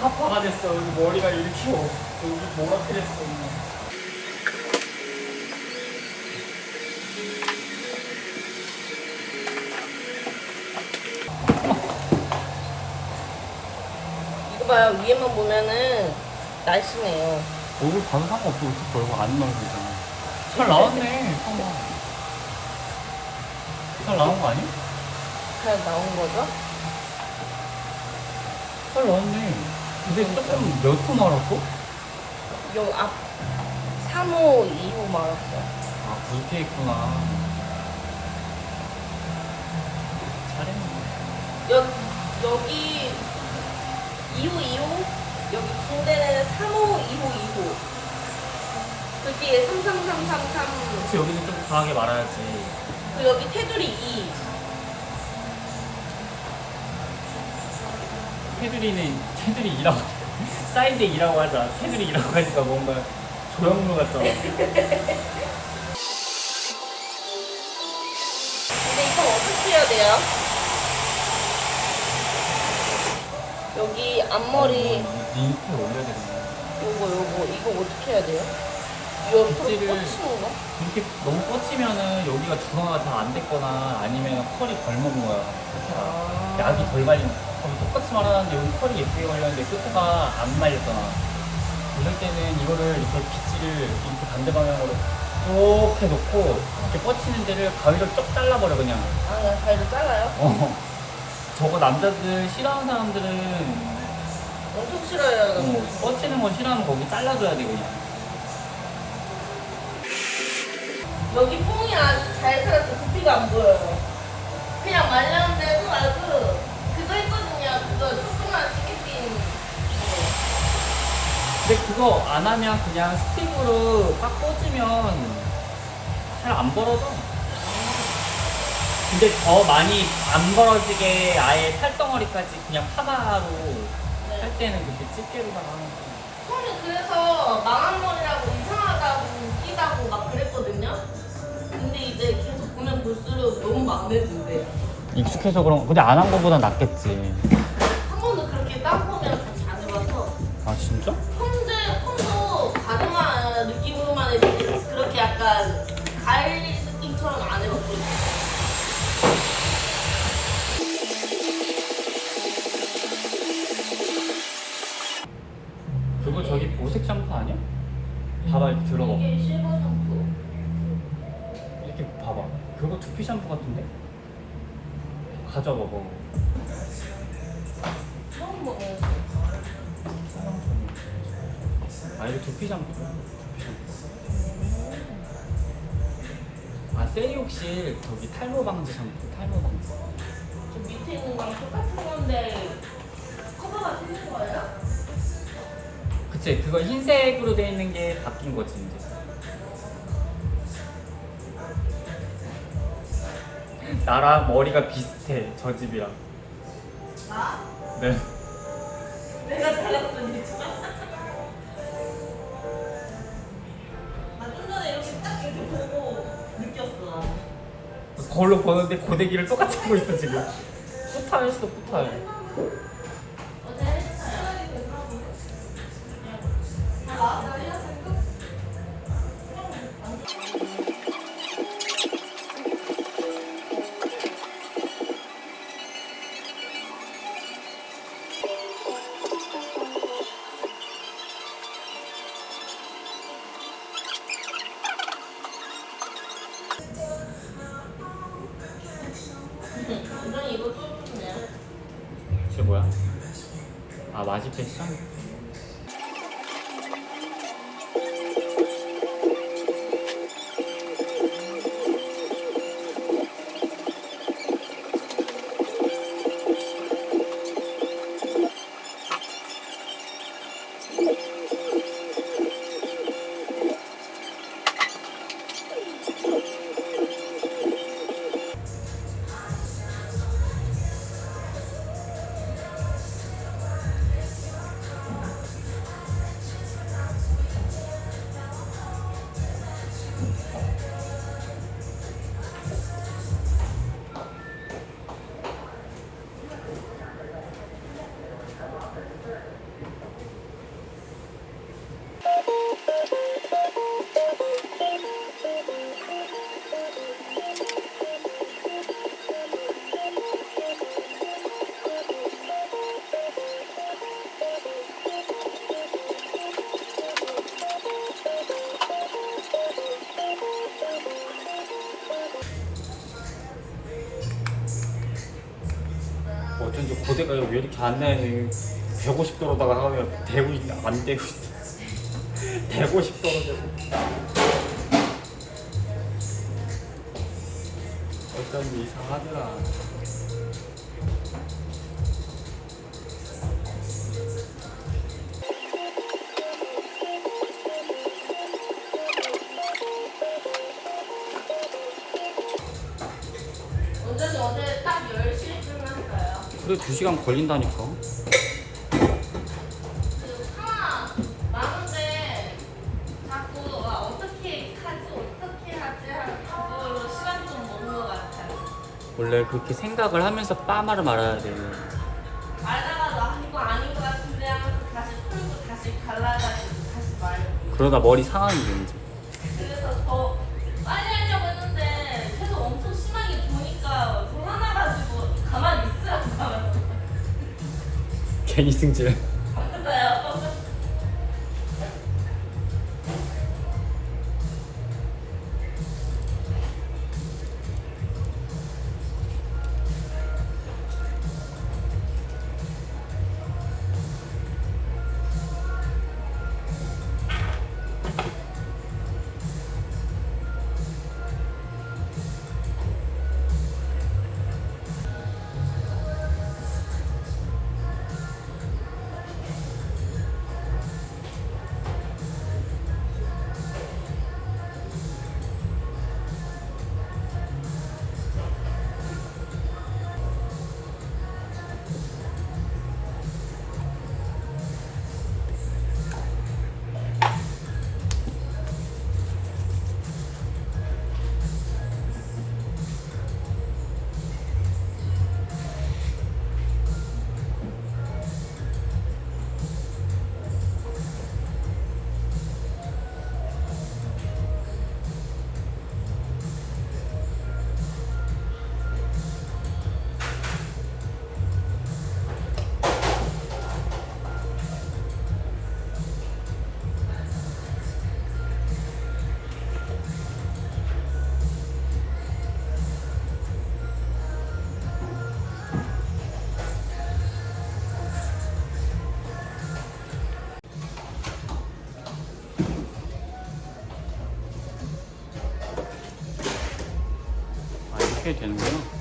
파파가 됐어. 여기 머리가 이렇게 오- 여기 뭐가 그랬어. 이거 봐요. 위에만 보면은 날씬해요. 얼굴 봐도 상관없어. 어차피 얼굴 안 나오고 있잖아. 잘 나왔네. 봐봐. 잘 나온 거 아니야? 잘 나온 거죠? 잘 나왔네. 근데 조금 몇 호 말았어? 요 앞 3호, 2호 말았어요. 아, 굵게 있구나. 잘했네. 여, 여기 2호, 2호, 여기 군대는 3호, 2호, 2호. 그 뒤에 3, 3, 3, 3, 3. 그치, 여기는 좀 강하게 말아야지. 그 여기 테두리 2. 테두리는 테두리 2라고 사이드 2라고 하자. 테두리 2라고 하니까 뭔가 조형물 같잖아. 근데 이거 어떻게 해야 돼요? 여기 앞머리 네 인스타에 올려야 되겠네. 요거 요거 이거 어떻게 해야 돼요? 옆으로 빗질을- 꽂히는? 이렇게 너무 뻗치면은 여기가 중화가 잘 안 됐거나 아니면 컬이 덜 먹은 거야. 아. 약이 덜 말린 거야. 그럼 똑같이 말하는데 여기 컬이 예쁘게 말렸는데 끝에가 안 말렸잖아. 그럴 때는 이거를 이렇게 빗질을 이렇게 반대 방향으로 쭉 해놓고 이렇게 뻗치는 데를 가위로 쭉 잘라버려 그냥. 아 그냥 가위로 잘라요? 어. 저거 남자들 싫어하는 사람들은 엄청 싫어요 어, 뻗치는 거 싫어하면 거기 잘라줘야 돼 그냥. 여기 뽕이 아주 잘 살았어 두피가 안 보여요 그냥 말렸는데도 아주 그거 조그만 치킨빈 근데 그거 안 하면 그냥 스틱으로 꽉 꽂으면 잘 안 벌어져. 근데 더 많이 안 벌어지게 아예 살덩어리까지 그냥 파마로 네. 할 때는 그렇게 집게로다가 하는 거. 처음에 그래서 망한 머리라고 이상하다고 웃기다고 막 그랬거든요 근데 이제 계속 보면 볼수록 너무 막내진대 익숙해서 그런 거. 근데 안 한 거보다 낫겠지. 가져봐 봐. 처음 아 이거 두피 샴푸. 두피 샴푸. 아 세이옥실 저기 탈모 방지 샴푸. 탈모 방지. 저 밑에 있는 거랑 똑같은 건데 커버가 틀린 거예요? 그치 그거 흰색으로 돼 있는 게 바뀐 거지 이제. 나랑 머리가 비슷해 저 집이랑. 나? 네. 내가 잘났으니까 나좀 전에 이렇게 딱 이렇게 보고 느꼈어 거울로 보는데 고데기를 똑같이 하고 있어 지금. 뿌탈했어 뿌탈. 3分うん。 지 패션? 고대가 왜 이렇게 안 나는 150도로다가 하면 되고 있, 안 되고 있어 150도로 되고 어쩐지 이상하더라 원장님 어제 딱 10시쯤 했어요. 그래 2시간 걸린다니까. 원래 그렇게 생각을 하면서 빠마를 말아야 돼 말다가도 아 이거 아닌 것 같은데 하면서 다시 풀고 다시 갈라가지고 다시 말고 그러다 머리 상하는 게 이제 괜히 승질 이렇게 되는구나